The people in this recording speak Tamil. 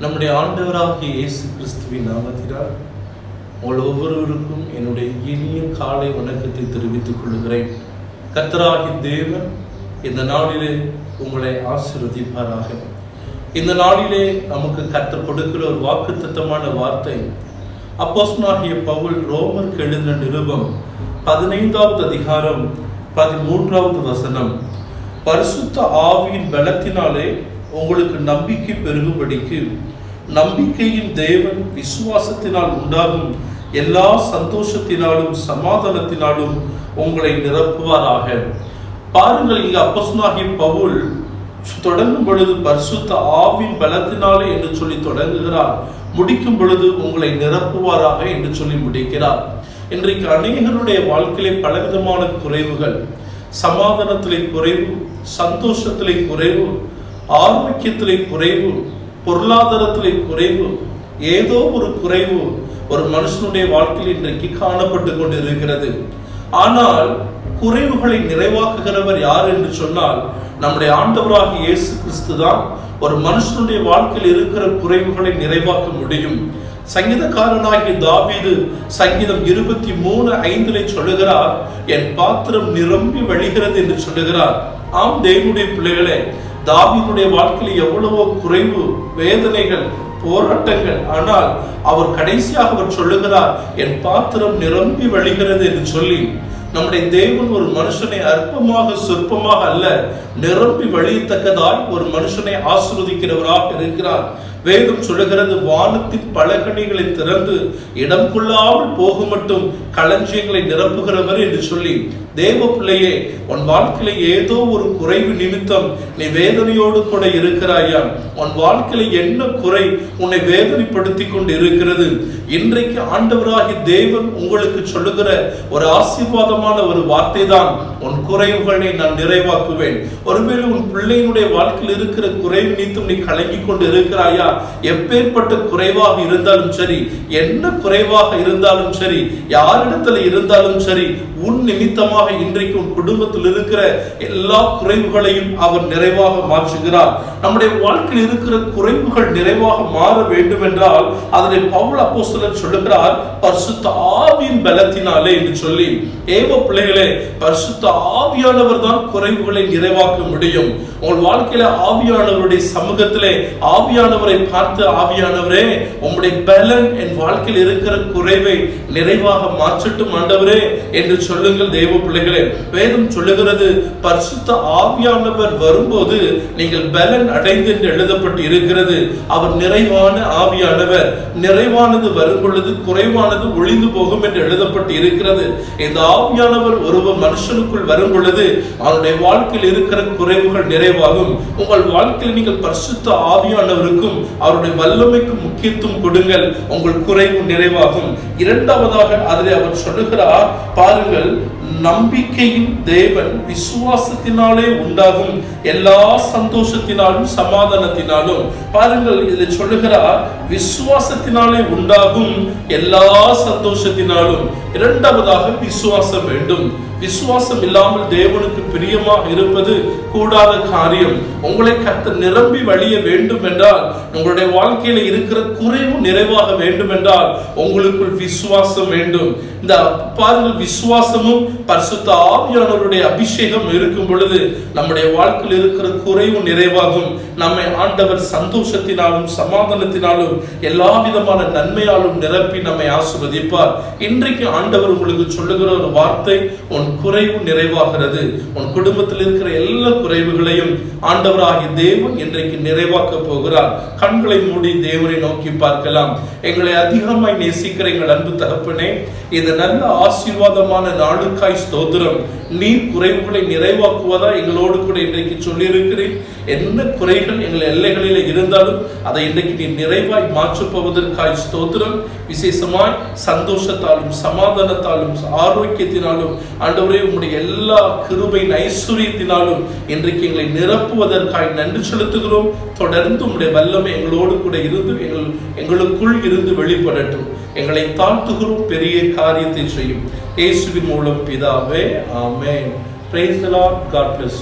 நம்முடைய ஆண்டவராகிய இயேசு கிறிஸ்துவின் நாமத்தினால் உங்கள் ஒவ்வொருவருக்கும் என்னுடைய இனிய காலை வணக்கத்தை தெரிவித்துக் கொள்கிறேன் கர்த்தராகி தேவன் இந்த நாளிலே உங்களை ஆசீர்வதிப்பாராக. இந்த நாளிலே நமக்கு கத்தர் கொடுக்கிற ஒரு வாக்குத்தத்தமான வார்த்தை அப்போஸ்னாகிய பவுல் ரோமருக்கு எழுதின நிருபம் பதினைந்தாவது அதிகாரம் பதிமூன்றாவது வசனம். பரிசுத்த ஆவியின் பலத்தினாலே உங்களுக்கு நம்பிக்கை பெருகும்படிக்கு நம்பிக்கையின் தேவன் விசுவாசத்தினால் உண்டாகும் எல்லா சந்தோஷத்தினாலும் சமாதானத்தினாலும் உங்களை நிரப்புவாராக. பாருங்கள் இங்கு அப்பசுனாகி பவுல் தொடங்கும் பொழுது பரிசுத்த ஆவின் பலத்தினாலே என்று சொல்லி தொடங்குகிறார். முடிக்கும் பொழுது உங்களை நிரப்புவாராக என்று சொல்லி முடிக்கிறார். இன்றைக்கு அநேகருடைய வாழ்க்கையிலே பலவிதமான குறைவுகள் சமாதானத்திலே குறைவு சந்தோஷத்திலே குறைவு ஆரோக்கியத்திலே குறைவு பொருளாதாரத்திலே குறைவு ஏதோ ஒரு குறைவு ஒரு மனுஷனுடைய வாழ்க்கையில் இன்றைக்கு காணப்பட்டு கொண்டு இருக்கிறது ஆனால் குறைவுகளை நிறைவாக்குகிறவர் யார் என்று சொன்னால் நம்முடைய ஆண்டவராக இயேசு கிறிஸ்து தான் ஒரு மனுஷனுடைய வாழ்க்கையில் இருக்கிற குறைவுகளை நிறைவாக்க முடியும். சங்கீதக்காரனாகிய தாவீது சங்கீதம் இருபத்தி மூணு ஐந்திலே சொல்லுகிறார் என் பாத்திரம் நிரம்பி வழிகிறது என்று சொல்லுகிறார். ஆம் தேவனுடைய பிள்ளைகளே தாவினுடைய வாழ்க்கையில் எவ்வளவோ குறைவு வேதனைகள் போராட்டங்கள். ஆனால் அவர் கடைசியாக அவர் சொல்லுகிறார் என் பாத்திரம் நிரம்பி வழிகிறது என்று சொல்லி நம்முடைய தேவன் ஒரு மனுஷனை அற்பமாக சொற்பமாக அல்ல நிரம்பி வழியத்தக்கதாய் ஒரு மனுஷனை ஆசிர்வதிக்கிறவராக இருக்கிறார். வேதம் சொல்லுகிறது வானத்தின் பலகணிகளை திறந்து இடம் கொள்ளாமல் போக மட்டும் களஞ்சியங்களை நிரப்புகிறவர் என்று சொல்லி தேவ பிள்ளையே உன் வாழ்க்கையில ஏதோ ஒரு குறைவு நிமித்தம் நீ வேதனையோடு கூட இருக்கிறாயா? உன் வாழ்க்கையில என்ன குறை உன்னை வேதனைப்படுத்தி கொண்டு இருக்கிறது இன்றைக்கு ஆண்டவராகி தேவன் உங்களுக்கு சொல்லுகிற ஒரு ஆசீர்வாதமான ஒரு வார்த்தை தான் உன் குறைவுகளை நான் நிறைவாக்குவேன். ஒருவேளை உன் பிள்ளையினுடைய வாழ்க்கையில் இருக்கிற குறைவு நீத்தும் நீ கலங்கி கொண்டு இருக்கிறாயா? எப்பேற்பட்ட குறைவாக இருந்தாலும் சரி என்ன குறைவாக இருந்தாலும் சரி யாரிடத்துல இருந்தாலும் சரி உன் நிமித்தமாக இன்றைக்கு உன் குடும்பத்தில் இருக்கிற எல்லா குறைவுகளையும் அவர் நிறைவாக மாற்றுகிறார். நம்முடைய வாழ்க்கையில் இருக்கிற குறைவுகள் நிறைவாக மாற வேண்டும் என்றால் அதனை பவுல் அப்போ சிலர் சொல்லுகிறார் பரிசுத்த ஆவியின் பலத்தினாலே என்று சொல்லி. ஏவ பிள்ளைகளே பரிசுத்த ஆவியானவர் தான் குறைவுகளை நிறைவாக்க முடியும். உங்கள் வாழ்க்கையில ஆவியானவருடைய சமூகத்திலே ஆவியானவரை பார்த்து ஆவியானவரே உம்முடைய பலன் என் வாழ்க்கையில் இருக்கிற குறைவை நிறைவாக மாற்றட்டும் ஆண்டவரே என்று சொல்லுங்கள் தெய்வ பிள்ளைகளே. வேதம் சொல்லுகிறது பரிசுத்த ஆவியானவர் வரும்போது நீங்கள் பலன் அடைந்து என்று எழுதப்பட்டு இருக்கிறது. அவர் நிறைவான ஆவியானவர் நிறைவானது வரும் பொழுது குறைவானது ஒளிந்து போகும் என்று எழுதப்பட்டு இருக்கிறது. இந்த ஆவியானவர் ஒருவர் மனுஷனுக்குள் வரும் பொழுது அவனுடைய வாழ்க்கையில் இருக்கிற குறைவுகள் நிறைவாகும். உங்கள் வாழ்க்கையில் நீங்கள் பரிசுத்த ஆவியானவருக்கும் அவருடைய வல்லமைக்கு முக்கியத்துவம் கொடுங்கள். உங்கள் குறைவு நிறைவாகும். இரண்டாவதாக அதில் அவர் சொல்லுகிறார் பாருங்கள் நம்பிக்கையின் தேவன் விசுவாசத்தினாலே உண்டாகும். எல்லா சந்தோஷத்தினாலும் சமாதானத்தினாலும். பாருங்கள் இதில் சொல்லுகிறார் விசுவாசத்தினாலே உண்டாகும். எல்லா சந்தோஷத்தினாலும். இரண்டாவதாக விசுவாசம் வேண்டும். விசுவாசம் இல்லாமல் தேவனுக்கு பிரியமா இருப்பது கூடாத காரியம். உங்களை கத்த நிரம்பி வழிய வேண்டும் என்றால் உங்களுடைய வாழ்க்கையில இருக்கிற குறைவு நிறைவாக வேண்டும் என்றால் உங்களுக்குள் விசுவாசம் வேண்டும். இந்த பாருங்கள் விசுவாசமும் பரிசுத்த ஆவியானவருடைய அபிஷேகம் இருக்கும் பொழுது நம்முடைய வாழ்க்கையில் இருக்கிற குறைவு நிறைவாகும். நம்மை ஆண்டவர் சந்தோஷத்தினாலும் சமாதானத்தினாலும் எல்லா விதமான நன்மையாலும் நிரப்பி நம்மை ஆசிர்வதிப்பார். இன்றைக்கு ஆண்டவர் உங்களுக்கு சொல்லுகிற ஒரு வார்த்தை உன் உன் குறைவு நிறைவாகிறது. உன் குடும்பத்தில் இருக்கிற எல்லா குறைவுகளையும் ஆண்டவராகிய தேவன் இன்றைக்கு நிறைவாக்க போகிறார். கண்களை மூடி தேவனை நோக்கி பார்க்கலாம். எங்களை அதிகமாய் நேசிக்கிற எங்கள் அன்பு தகப்பனே இந்த நல்ல ஆசீர்வாதமான நாளுக்காய் ஸ்தோத்திரம். நீ குறைவுகளை நிறைவாக்குவதா எங்களோடு கூட இன்றைக்கு சொல்லியிருக்கிறேன். என்ன குறைகள் எங்கள் எல்லைகளில் இருந்தாலும் அதை இன்றைக்கு நீ நிறைவாய் மாற்றப்போவதற்காய் ஸ்தோத்திரம். விசேஷமாய் சந்தோஷத்தாலும் சமாதானத்தாலும் ஆரோக்கியத்தினாலும் ஆண்டவரே உம்முடைய எல்லா கிருபையின் ஐஸ்வர்யத்தினாலும் இன்றைக்கு எங்களை நிரப்புவதற்காக நன்றி செலுத்துகிறோம். தொடர்ந்து உம்முடைய வல்லமை எங்களோடு கூட இருந்து எங்கள் எங்களுக்குள் இருந்து வெளிப்படட்டும். எங்களை தாழ்த்துகிறோம் பெரிய காரியத்தை செய்யும். இயேசுவின் மூலம் பிதாவே amen. Praise the lord. God bless